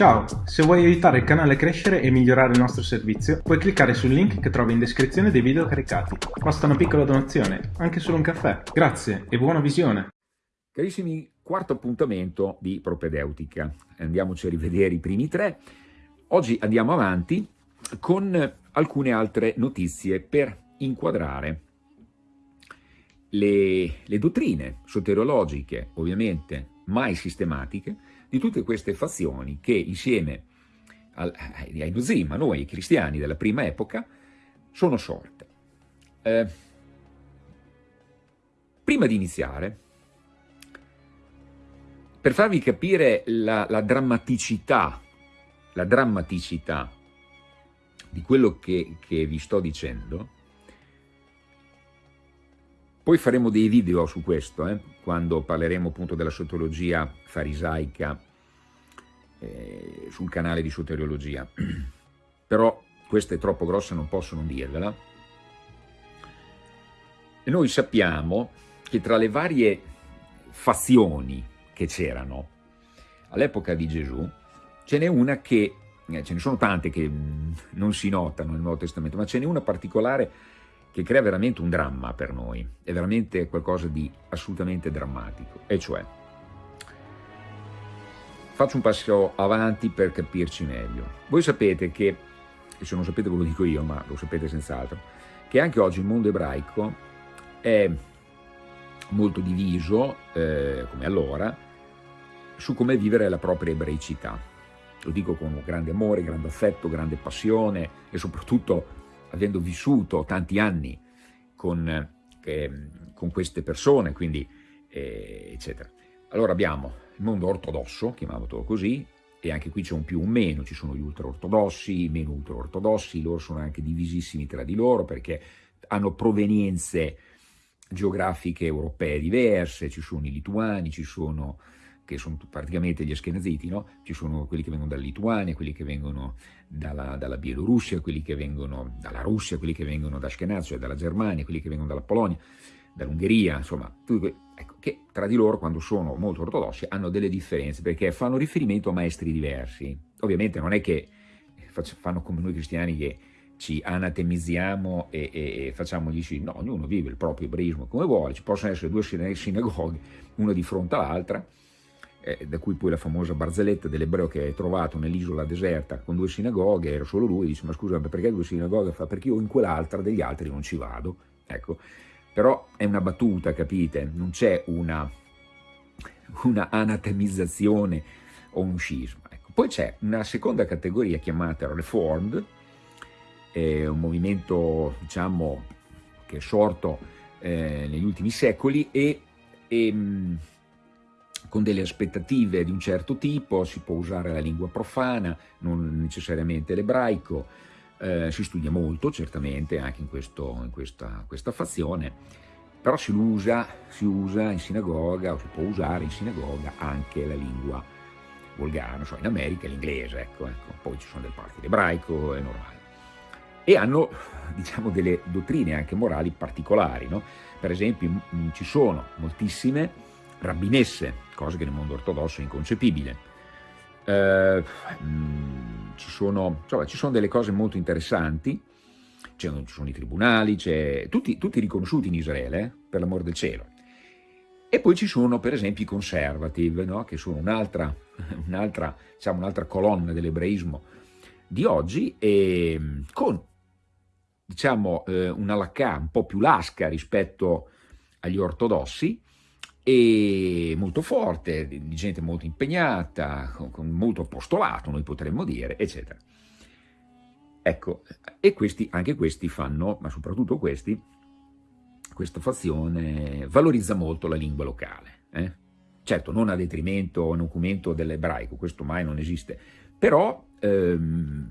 Ciao, se vuoi aiutare il canale a crescere e migliorare il nostro servizio, puoi cliccare sul link che trovi in descrizione dei video caricati. Basta una piccola donazione, anche solo un caffè. Grazie e buona visione! Carissimi, quarto appuntamento di Propedeutica. Andiamoci a rivedere i primi tre. Oggi andiamo avanti con alcune altre notizie per inquadrare le, le dottrine soteriologiche, ovviamente mai sistematiche, di tutte queste fazioni che insieme al, ai Nuzim, a noi cristiani della prima epoca, sono sorte. Eh, prima di iniziare, per farvi capire la, la, drammaticità, la drammaticità di quello che, che vi sto dicendo, poi faremo dei video su questo, eh, quando parleremo appunto della sotologia farisaica eh, sul canale di soteriologia. Però questa è troppo grossa, non posso non dirvela. E noi sappiamo che tra le varie fazioni che c'erano all'epoca di Gesù, ce n'è una che, eh, ce ne sono tante che mm, non si notano nel Nuovo Testamento, ma ce n'è una particolare che crea veramente un dramma per noi, è veramente qualcosa di assolutamente drammatico, e cioè, faccio un passo avanti per capirci meglio. Voi sapete che, e se non sapete ve lo dico io, ma lo sapete senz'altro, che anche oggi il mondo ebraico è molto diviso, eh, come allora, su come vivere la propria ebraicità. Lo dico con grande amore, grande affetto, grande passione e soprattutto avendo vissuto tanti anni con, eh, con queste persone, quindi eh, eccetera. Allora abbiamo il mondo ortodosso, chiamiamolo così, e anche qui c'è un più un meno, ci sono gli ultraortodossi, i meno ultraortodossi, loro sono anche divisissimi tra di loro perché hanno provenienze geografiche europee diverse, ci sono i lituani, ci sono che sono praticamente gli Ashkenaziti, no? ci sono quelli che vengono dalla Lituania, quelli che vengono dalla, dalla Bielorussia, quelli che vengono dalla Russia, quelli che vengono da Ashkenaz, cioè dalla Germania, quelli che vengono dalla Polonia, dall'Ungheria, insomma, ecco, che tra di loro, quando sono molto ortodossi, hanno delle differenze, perché fanno riferimento a maestri diversi. Ovviamente non è che fanno come noi cristiani che ci anatemizziamo e, e, e facciamo gli sì, no, ognuno vive il proprio ebraismo come vuole, ci possono essere due sinagoghe, una di fronte all'altra, eh, da cui poi la famosa barzelletta dell'ebreo che è trovato nell'isola deserta con due sinagoghe, era solo lui, dice ma scusa perché due sinagoghe? Fa perché io in quell'altra degli altri non ci vado, ecco, però è una battuta, capite? Non c'è una, una anatemizzazione o un scisma. Ecco. Poi c'è una seconda categoria chiamata Reformed, è un movimento diciamo che è sorto eh, negli ultimi secoli e, e con delle aspettative di un certo tipo, si può usare la lingua profana, non necessariamente l'ebraico, eh, si studia molto certamente anche in, questo, in questa, questa, fazione, però si usa, si usa in sinagoga, o si può usare in sinagoga anche la lingua volgare, so, in America l'inglese, ecco, ecco, poi ci sono delle parti l'ebraico, è normale. E hanno, diciamo, delle dottrine anche morali particolari, no? Per esempio, ci sono moltissime rabbinesse, cosa che nel mondo ortodosso è inconcepibile. Eh, mh, ci, sono, insomma, ci, sono, delle cose molto interessanti, ci sono i tribunali, tutti, tutti, riconosciuti in Israele, eh, per l'amor del cielo. E poi ci sono per esempio i conservative, no? che sono un'altra un diciamo, un colonna dell'ebraismo di oggi, e con diciamo, eh, una lacca un po' più lasca rispetto agli ortodossi, e molto forte, di gente molto impegnata, con, molto apostolato, noi potremmo dire, eccetera. Ecco, e questi, anche questi fanno, ma soprattutto questi, questa fazione valorizza molto la lingua locale. Eh? Certo, non a detrimento o in documento dell'ebraico, questo mai non esiste, però ehm,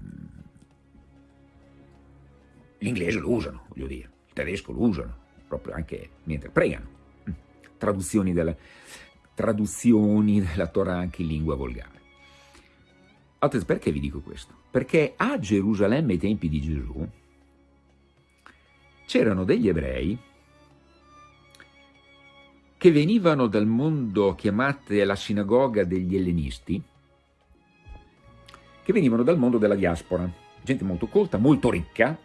l'inglese lo usano, voglio dire, il tedesco lo usano, proprio anche mentre pregano traduzioni della, traduzioni della Torah anche in lingua volgare. Perché vi dico questo? Perché a Gerusalemme ai tempi di Gesù c'erano degli ebrei che venivano dal mondo chiamate la sinagoga degli ellenisti, che venivano dal mondo della diaspora, gente molto colta, molto ricca,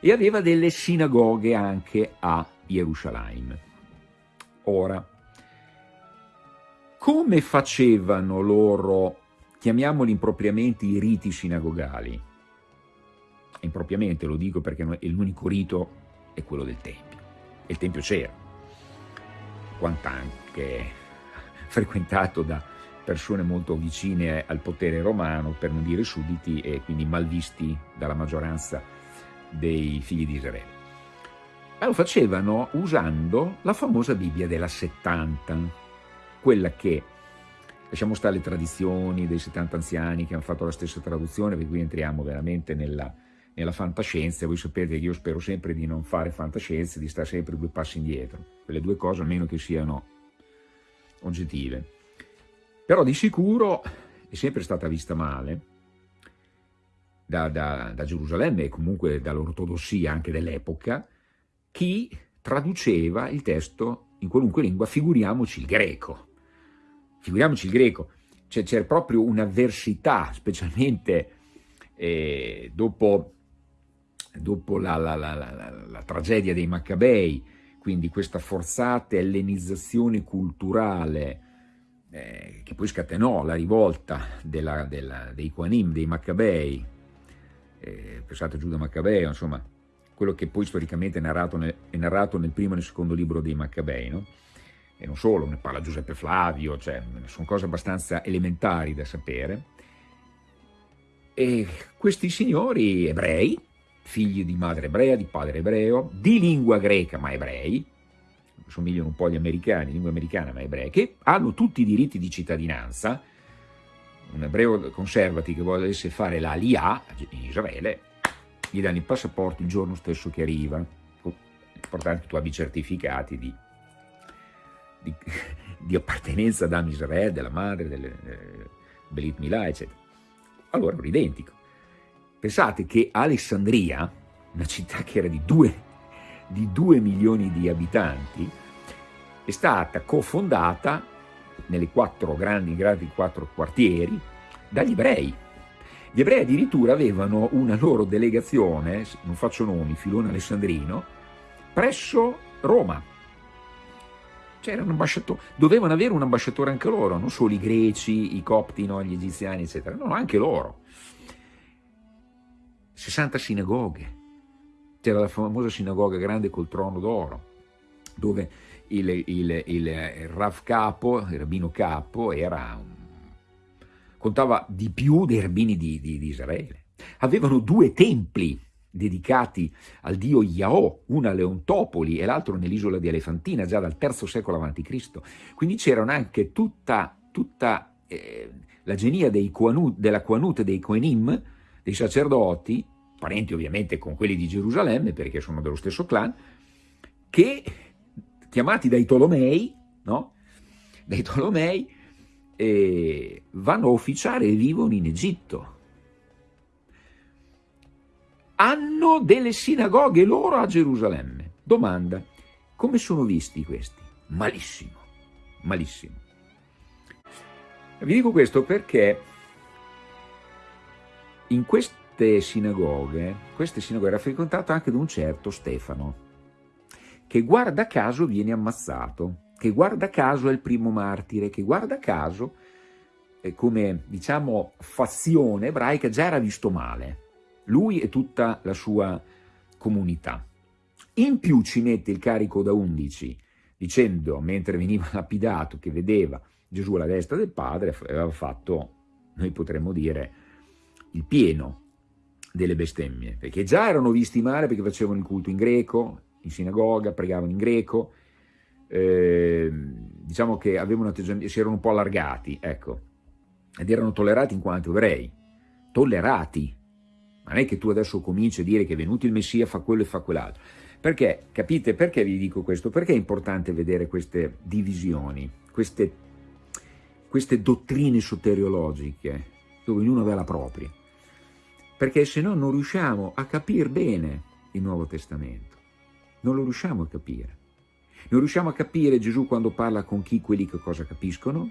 e aveva delle sinagoghe anche a Gerusalemme. Ora, come facevano loro, chiamiamoli impropriamente, i riti sinagogali? Impropriamente lo dico perché l'unico rito è quello del Tempio, e il Tempio c'era, quant'anche frequentato da persone molto vicine al potere romano, per non dire sudditi, e quindi malvisti dalla maggioranza dei figli di Israele. Ma lo facevano usando la famosa Bibbia della 70, quella che, lasciamo stare le tradizioni dei 70 anziani che hanno fatto la stessa traduzione, perché qui entriamo veramente nella, nella fantascienza, voi sapete che io spero sempre di non fare fantascienza, di stare sempre due passi indietro, quelle due cose almeno che siano oggettive. Però di sicuro è sempre stata vista male da, da, da Gerusalemme e comunque dall'ortodossia anche dell'epoca, chi traduceva il testo in qualunque lingua, figuriamoci il greco. Figuriamoci il greco. C'è proprio un'avversità, specialmente eh, dopo, dopo la, la, la, la, tragedia dei Maccabei, quindi questa forzata ellenizzazione culturale eh, che poi scatenò la rivolta della, della, dei Quanim, dei Maccabei, eh, pensate Giuda Maccabeo, insomma, quello che poi storicamente è narrato nel, è narrato nel primo e nel secondo libro dei Maccabei, no? e non solo, ne parla Giuseppe Flavio, cioè sono cose abbastanza elementari da sapere. E questi signori ebrei, figli di madre ebrea, di padre ebreo, di lingua greca ma ebrei, somigliano un po' agli americani, lingua americana ma ebrei, che hanno tutti i diritti di cittadinanza, un ebreo conservati che volesse fare la LIA in Israele, gli danno il passaporto il giorno stesso che arriva. Che tu abbia i certificati di, di, di appartenenza ad Am Israele, della madre, delle eh, Belit Milà, eccetera. Allora era identico. Pensate che Alessandria, una città che era di 2 di 2 milioni di abitanti, è stata cofondata nelle quattro grandi, grandi quattro quartieri dagli ebrei, gli ebrei addirittura avevano una loro delegazione, non faccio nomi, filone alessandrino, presso Roma. Ambasciatore, dovevano avere un ambasciatore anche loro, non solo i greci, i copti, no, gli egiziani, eccetera, no, anche loro. 60 sinagoghe. C'era la famosa sinagoga grande col trono d'oro, dove il, il, il, il Rav capo, il rabbino capo, era un contava di più dei rabbini di, di, di Israele. Avevano due templi dedicati al dio Yahò, una a Leontopoli e l'altro nell'isola di Elefantina, già dal III secolo a.C. Quindi c'erano anche tutta, tutta eh, la genia dei Quanut, della Quanut dei Quenim, dei sacerdoti, parenti ovviamente con quelli di Gerusalemme, perché sono dello stesso clan, che, chiamati dai Tolomei, no? dai Tolomei, eh, vanno a ufficiare e vivono in Egitto. Hanno delle sinagoghe loro a Gerusalemme. Domanda, come sono visti questi? Malissimo, malissimo. Vi dico questo perché in queste sinagoghe, queste sinagoghe era frequentato anche da un certo Stefano, che guarda caso viene ammazzato che guarda caso è il primo martire, che guarda caso eh, come diciamo fazione ebraica già era visto male, lui e tutta la sua comunità. In più ci mette il carico da undici, dicendo, mentre veniva lapidato, che vedeva Gesù alla destra del Padre, aveva fatto, noi potremmo dire, il pieno delle bestemmie, perché già erano visti male perché facevano il culto in greco, in sinagoga, pregavano in greco, eh, diciamo che avevano si erano un po' allargati, ecco, ed erano tollerati in quanto ebrei, tollerati. Non è che tu adesso cominci a dire che è venuto il Messia, fa quello e fa quell'altro. Perché, capite, perché vi dico questo? Perché è importante vedere queste divisioni, queste, queste dottrine soteriologiche, dove ognuno aveva la propria. Perché se no non riusciamo a capire bene il Nuovo Testamento. Non lo riusciamo a capire. Non riusciamo a capire Gesù quando parla con chi quelli che cosa capiscono?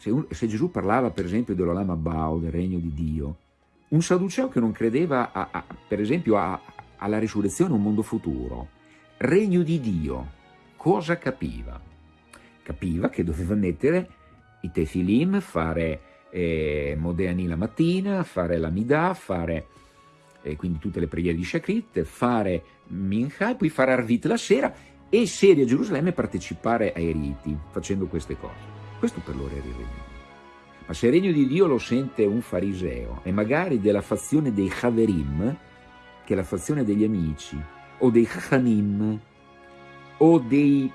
se, un, se Gesù parlava per esempio dell'Olama Bao, del regno di Dio, un Sadduceo che non credeva, a, a, per esempio, a, alla risurrezione, un mondo futuro, regno di Dio, cosa capiva? Capiva che doveva mettere i tefilim, fare eh, Modeani la mattina, fare la Midah, fare eh, quindi tutte le preghiere di Shakrit, fare Mincha e poi fare Arvit la sera e sedere a Gerusalemme partecipare ai riti, facendo queste cose. Questo per loro era il regno. Ma se il regno di Dio lo sente un fariseo e magari della fazione dei Haverim, che è la fazione degli amici, o dei Chachamim, o dei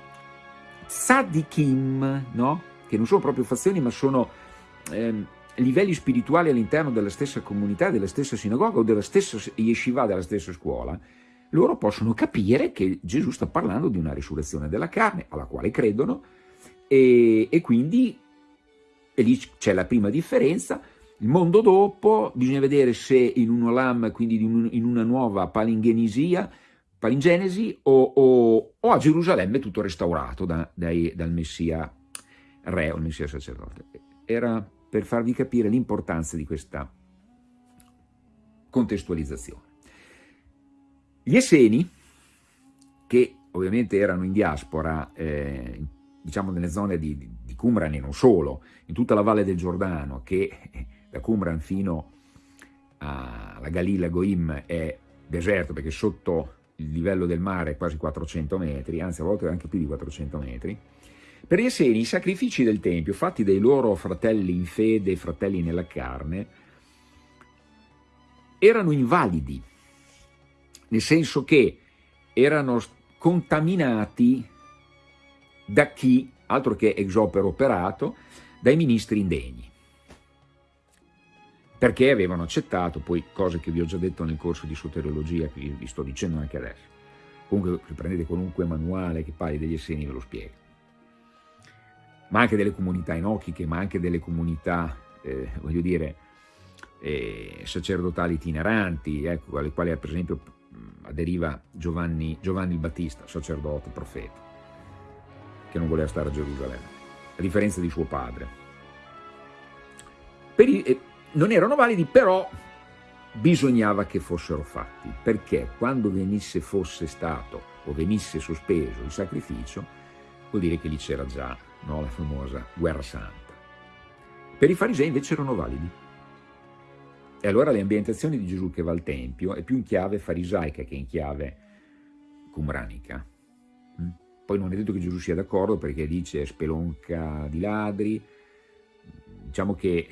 Tzadikim, no? che non sono proprio fazioni ma sono eh, livelli spirituali all'interno della stessa comunità, della stessa sinagoga o della stessa yeshiva, della stessa scuola, loro possono capire che Gesù sta parlando di una risurrezione della carne, alla quale credono, e, e quindi e lì c'è la prima differenza, il mondo dopo bisogna vedere se in un olam, quindi in una nuova palingenisia, palingenesi, o, o, o, a Gerusalemme tutto restaurato da, dai, dal Messia re o il Messia sacerdote. Era per farvi capire l'importanza di questa contestualizzazione. Gli Esseni, che ovviamente erano in diaspora, eh, diciamo nelle zone di, di, Qumran e non solo, in tutta la valle del Giordano, che da Qumran fino alla Galila Goim è deserto, perché sotto il livello del mare è quasi 400 metri, anzi a volte anche più di 400 metri, per gli Esseni i sacrifici del Tempio, fatti dai loro fratelli in fede e fratelli nella carne, erano invalidi, nel senso che erano contaminati da chi, altro che exopero operato, dai ministri indegni. Perché avevano accettato, poi cose che vi ho già detto nel corso di soteriologia, che vi sto dicendo anche adesso. Comunque, se prendete qualunque manuale che parli degli Esseni ve lo spiego ma anche delle comunità enochiche, ma anche delle comunità, eh, voglio dire, eh, sacerdotali itineranti, ecco, alle quali per esempio aderiva Giovanni, Giovanni il Battista, sacerdote, profeta, che non voleva stare a Gerusalemme, a differenza di suo padre. I, eh, non erano validi, però bisognava che fossero fatti, perché quando venisse fosse stato o venisse sospeso il sacrificio, vuol dire che lì c'era già no? la famosa guerra santa. Per i farisei invece erano validi. E allora le ambientazioni di Gesù che va al Tempio è più in chiave farisaica che in chiave cumranica. Mm? Poi non è detto che Gesù sia d'accordo perché dice spelonca di ladri, diciamo che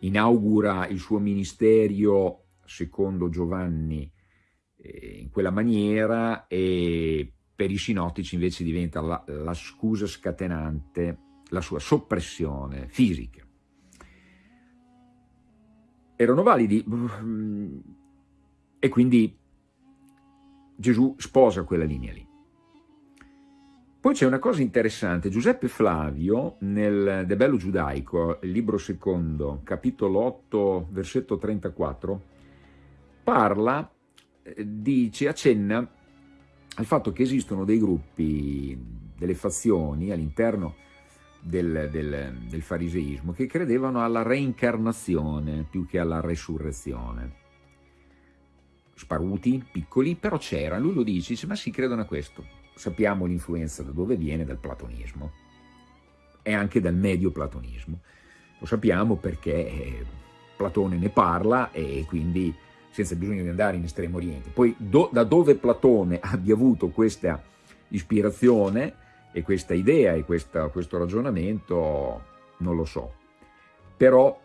inaugura il suo ministero secondo Giovanni eh, in quella maniera e per i sinottici invece diventa la, la scusa scatenante, la sua soppressione fisica. Erano validi e quindi Gesù sposa quella linea lì. Poi c'è una cosa interessante, Giuseppe Flavio nel De Bello Giudaico, libro secondo, capitolo 8, versetto 34, parla, eh, dice, accenna al fatto che esistono dei gruppi, delle fazioni all'interno del, del, del, fariseismo che credevano alla reincarnazione più che alla resurrezione. Sparuti, piccoli, però c'era, lui lo dice, dice, ma si credono a questo. Sappiamo l'influenza da dove viene, dal platonismo e anche dal medio platonismo. Lo sappiamo perché eh, Platone ne parla e quindi senza bisogno di andare in Estremo Oriente. Poi do, da dove Platone abbia avuto questa ispirazione e questa idea e questa, questo ragionamento non lo so. Però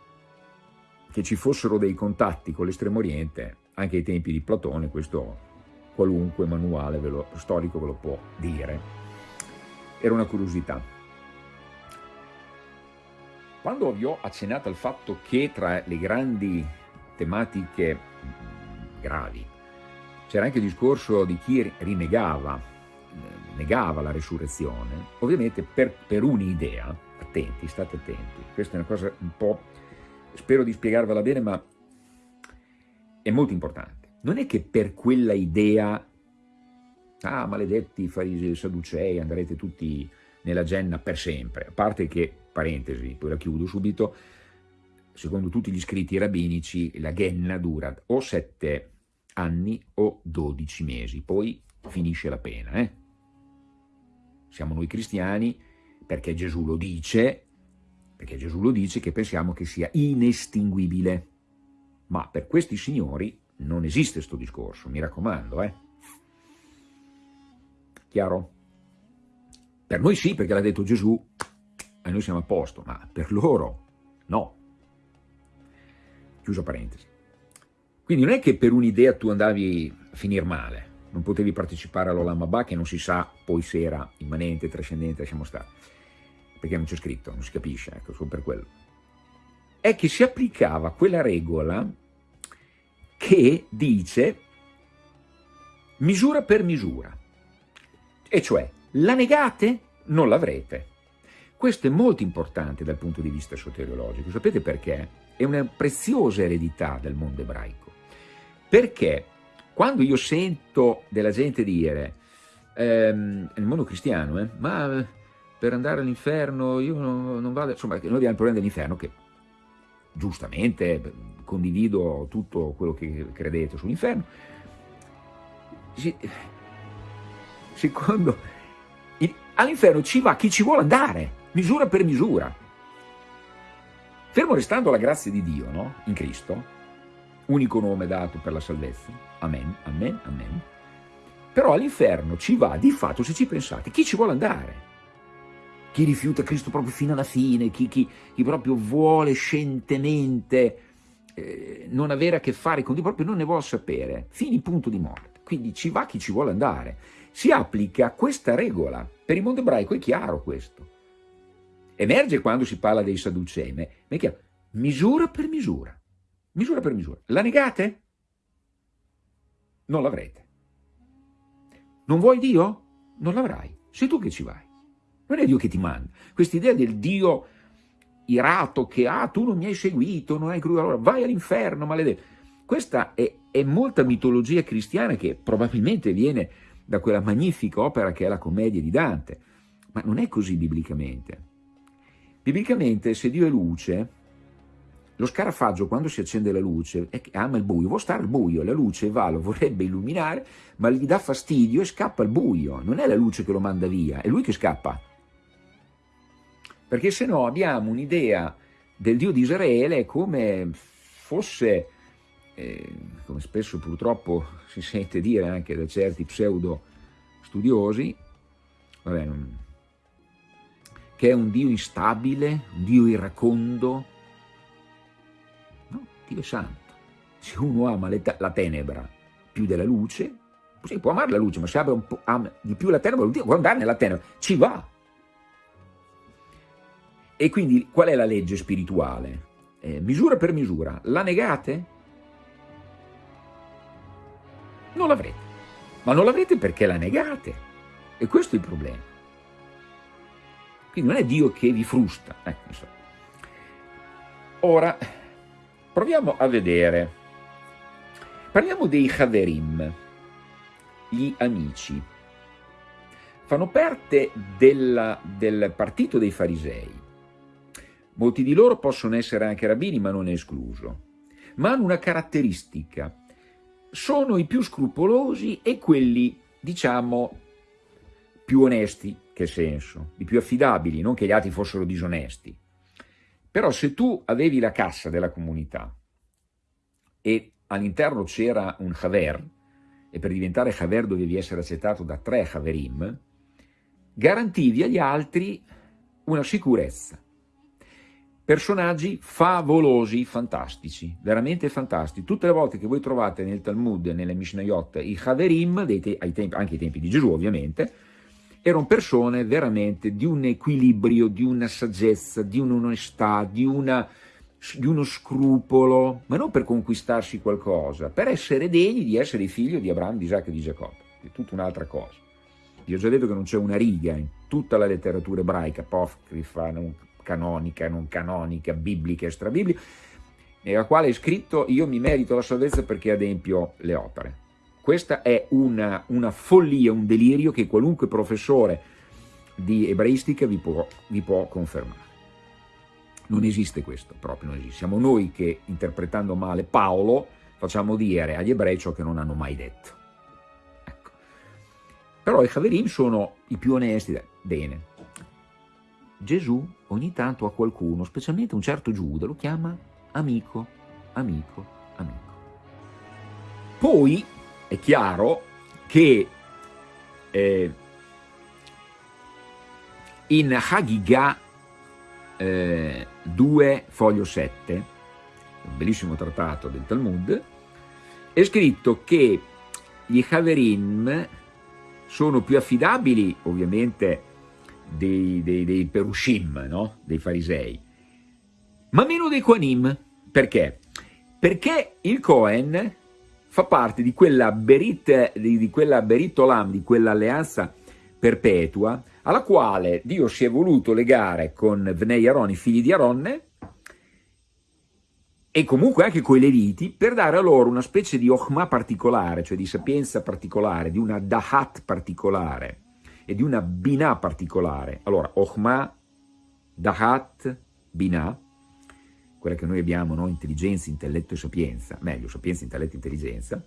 che ci fossero dei contatti con l'Estremo Oriente, anche ai tempi di Platone, questo qualunque manuale ve lo, storico ve lo può dire. Era una curiosità. Quando vi ho accennato al fatto che tra le grandi tematiche gravi. C'era anche il discorso di chi rinnegava, negava la risurrezione, ovviamente per, per un'idea, attenti, state attenti, questa è una cosa un po', spero di spiegarvela bene, ma è molto importante. Non è che per quella idea, ah maledetti farisi e sadducei, andrete tutti nella Genna per sempre, a parte che, parentesi, poi la chiudo subito, secondo tutti gli scritti rabbinici la Genna dura o sette anni o dodici mesi, poi finisce la pena. Eh? Siamo noi cristiani perché Gesù lo dice, perché Gesù lo dice che pensiamo che sia inestinguibile, ma per questi signori non esiste questo discorso, mi raccomando, eh? Chiaro? Per noi sì, perché l'ha detto Gesù, e noi siamo a posto, ma per loro no. Chiuso parentesi. Quindi non è che per un'idea tu andavi a finire male, non potevi partecipare all'Olamabà che non si sa poi se era immanente, trascendente, lasciamo stare, perché non c'è scritto, non si capisce, ecco, solo per quello. È che si applicava quella regola che dice misura per misura e cioè la negate, non l'avrete. Questo è molto importante dal punto di vista soteriologico, sapete perché? È una preziosa eredità del mondo ebraico, perché? Quando io sento della gente dire, ehm, nel mondo cristiano, eh, ma per andare all'inferno io non, non, vado, insomma, noi abbiamo il problema dell'inferno che giustamente condivido tutto quello che credete sull'inferno, secondo, all'inferno ci va chi ci vuole andare, misura per misura. Fermo restando la grazia di Dio, no? In Cristo, unico nome dato per la salvezza, amen, amen, amen, però all'inferno ci va di fatto, se ci pensate, chi ci vuole andare. Chi rifiuta Cristo proprio fino alla fine, chi, chi, chi proprio vuole scientemente eh, non avere a che fare con Dio, proprio non ne vuole sapere, fini punto di morte. Quindi ci va chi ci vuole andare si applica questa regola. Per il mondo ebraico è chiaro questo. Emerge quando si parla dei Sadducei, ma è chiaro, misura per misura, misura per misura. La negate? Non l'avrete. Non vuoi Dio? Non l'avrai. Sei tu che ci vai. Non è Dio che ti manda. Questa idea del Dio irato che, ah, tu non mi hai seguito, non hai creduto, allora vai all'inferno, maledetto. Questa è, è molta mitologia cristiana che probabilmente viene da quella magnifica opera che è la commedia di Dante. Ma non è così biblicamente. Biblicamente, se Dio è luce, lo scarafaggio quando si accende la luce ama il buio, vuole stare al buio, la luce va, lo vorrebbe illuminare, ma gli dà fastidio e scappa al buio. Non è la luce che lo manda via, è lui che scappa. Perché se no abbiamo un'idea del Dio di Israele come fosse eh, come spesso purtroppo si sente dire anche da certi pseudo studiosi, vabbè, non, che è un Dio instabile, un Dio irracondo. No, Dio è santo. Se uno ama la tenebra più della luce, sì, può amare la luce, ma se ama di più la tenebra, vuol dire può andare nella tenebra, ci va. E quindi qual è la legge spirituale? Eh, misura per misura. La negate? non l'avrete. Ma non l'avrete perché la negate. E questo è il problema. Quindi non è Dio che vi frusta. Eh, Ora, proviamo a vedere. Parliamo dei Haverim, gli amici. Fanno parte della, del partito dei farisei. Molti di loro possono essere anche rabbini, ma non è escluso. Ma hanno una caratteristica, sono i più scrupolosi e quelli, diciamo, più onesti, che senso, i più affidabili, non che gli altri fossero disonesti. Però se tu avevi la cassa della comunità e all'interno c'era un Haver, e per diventare Haver dovevi essere accettato da tre Haverim, garantivi agli altri una sicurezza, personaggi favolosi, fantastici, veramente fantastici. Tutte le volte che voi trovate nel Talmud, nelle Mishnayot, i Haverim, te ai tempi, anche ai tempi di Gesù ovviamente, erano persone veramente di un equilibrio, di una saggezza, di un'onestà, di, di uno scrupolo, ma non per conquistarsi qualcosa, per essere degni di essere figlio di Abramo, di Isacco e di Giacobbe, è tutta un'altra cosa. Vi ho già detto che non c'è una riga in tutta la letteratura ebraica, apocrifa, non canonica, non canonica, biblica, extrabiblica, nella quale è scritto io mi merito la salvezza perché adempio le opere. Questa è una, una follia, un delirio che qualunque professore di ebraistica vi può, vi può confermare. Non esiste questo, proprio non esiste. Siamo noi che, interpretando male Paolo, facciamo dire agli ebrei ciò che non hanno mai detto. Ecco. Però i Haverim sono i più onesti. Bene. Gesù ogni tanto a qualcuno, specialmente un certo Giuda, lo chiama amico, amico, amico. Poi è chiaro che eh, in Hagigah eh, 2 foglio 7, un bellissimo trattato del Talmud, è scritto che gli Haverim sono più affidabili ovviamente dei, dei, dei Perushim, no? dei farisei, ma meno dei Koanim. Perché? Perché il Cohen fa parte di quella Berit, di, di quella Berit Olam, di quell'alleanza perpetua, alla quale Dio si è voluto legare con Vnei Aaron, i figli di Aronne, e comunque anche con i Leviti, per dare a loro una specie di Ochma particolare, cioè di sapienza particolare, di una Dahat particolare e di una Binah particolare. Allora, Ochma, Dahat, Binah, quella che noi abbiamo, no? intelligenza, intelletto e sapienza, meglio, sapienza, intelletto e intelligenza,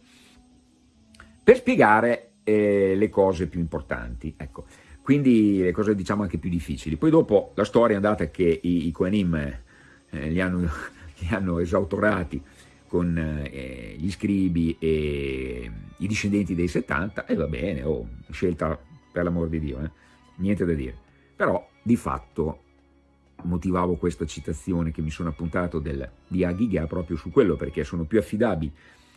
per spiegare eh, le cose più importanti. Ecco, quindi le cose diciamo anche più difficili. Poi dopo la storia è andata che i, i Kohanim eh, li, hanno, li, hanno, esautorati con eh, gli scribi e i discendenti dei 70 e va bene, oh, scelta per l'amor di Dio, eh? niente da dire. Però di fatto motivavo questa citazione che mi sono appuntato del, di Aghiga proprio su quello perché sono più affidabili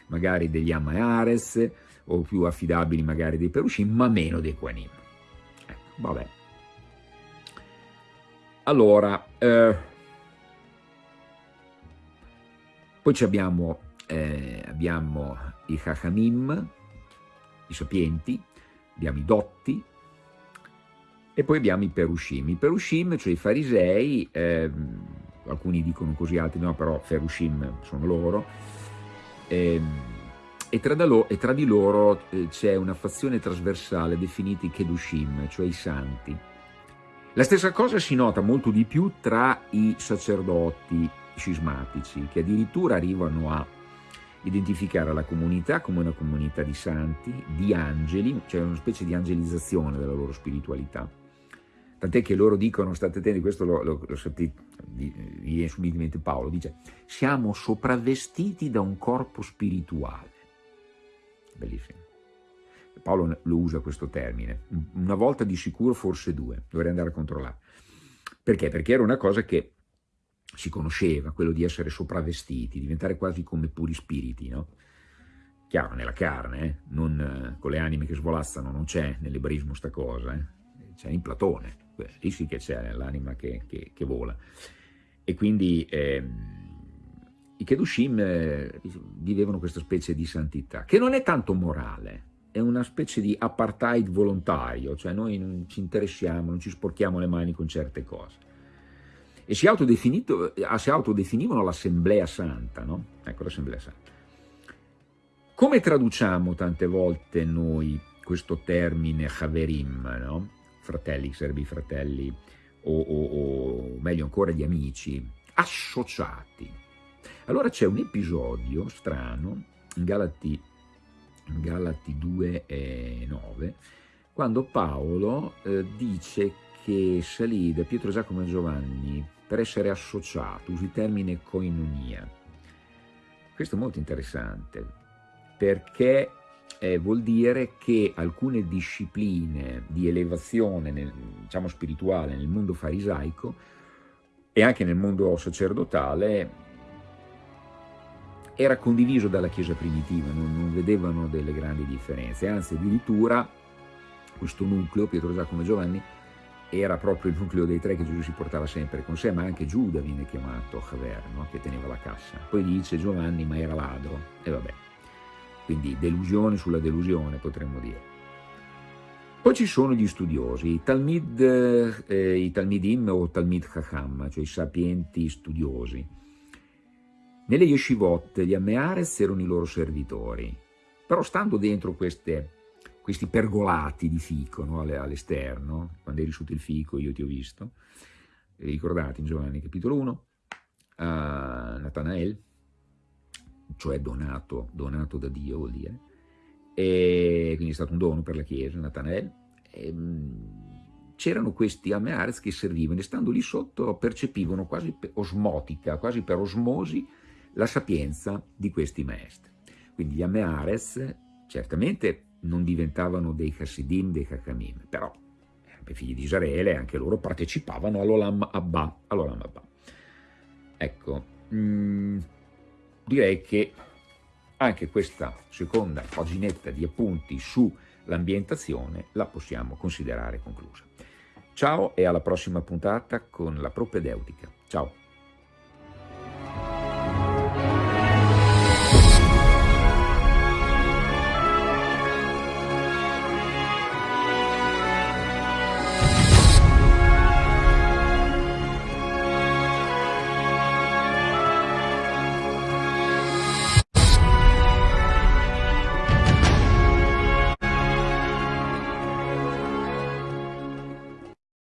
magari degli Amayares o più affidabili magari dei Perushim ma meno dei Quanim ecco, vabbè. Allora eh, poi abbiamo, eh, abbiamo i Chachamim i sapienti abbiamo i dotti e poi abbiamo i Perushim. I Perushim, cioè i farisei, eh, alcuni dicono così, altri no, però Perushim sono loro, eh, e, tra lo, e, tra di loro eh, c'è una fazione trasversale definiti Kedushim, cioè i santi. La stessa cosa si nota molto di più tra i sacerdoti scismatici, che addirittura arrivano a identificare la comunità come una comunità di santi, di angeli, cioè una specie di angelizzazione della loro spiritualità tant'è che loro dicono, state attenti, questo lo, lo, lo sentite, mente Paolo, dice, siamo sopravvestiti da un corpo spirituale. Bellissimo. Paolo lo usa questo termine, una volta di sicuro forse due, dovrei andare a controllare. Perché? Perché era una cosa che si conosceva, quello di essere sopravvestiti, diventare quasi come puri spiriti, no? Chiaro, nella carne, eh? non con le anime che svolazzano, non c'è nell'ebraismo sta cosa, eh? c'è in Platone, lì sì che c'è l'anima che, che, che, vola. E quindi eh, i Kedushim eh, vivevano questa specie di santità, che non è tanto morale, è una specie di apartheid volontario, cioè noi non ci interessiamo, non ci sporchiamo le mani con certe cose. E si, eh, si autodefinivano l'Assemblea Santa, no? Ecco, l'Assemblea Santa. Come traduciamo tante volte noi questo termine Haverim, no? Fratelli, serbi fratelli, o, o, o meglio ancora gli amici, associati. Allora c'è un episodio strano in Galati, in Galati 2 e 9, quando Paolo eh, dice che salì da Pietro, Giacomo e Giovanni per essere associato, usa il termine koinonia. Questo è molto interessante, perché eh, vuol dire che alcune discipline di elevazione nel, diciamo spirituale nel mondo farisaico e anche nel mondo sacerdotale era condiviso dalla Chiesa primitiva, non, non vedevano delle grandi differenze, anzi addirittura questo nucleo, Pietro, Giacomo e Giovanni, era proprio il nucleo dei tre che Gesù si portava sempre con sé, ma anche Giuda viene chiamato Javer, no? che teneva la cassa. Poi dice Giovanni, ma era ladro, e vabbè quindi delusione sulla delusione potremmo dire. Poi ci sono gli studiosi, i Talmid, eh, i Talmidim o Talmid Chacham, cioè i sapienti studiosi. Nelle yeshivot gli Ammeares erano i loro servitori, però stando dentro queste, questi pergolati di fico no? all'esterno, quando eri sotto il fico io ti ho visto, ricordate in Giovanni capitolo 1, uh, Natanael, cioè donato, donato da Dio vuol dire, e quindi è stato un dono per la Chiesa, Natanael, c'erano questi Ameares che servivano e stando lì sotto percepivano quasi osmotica, quasi per osmosi, la sapienza di questi maestri. Quindi gli Ameares certamente non diventavano dei Hasidim, dei Hakamim, però erano figli di Israele anche loro partecipavano all'Olam Abba. All Abba. Ecco, mh, mm, direi che anche questa seconda paginetta di appunti sull'ambientazione la possiamo considerare conclusa. Ciao e alla prossima puntata con la propedeutica. Ciao!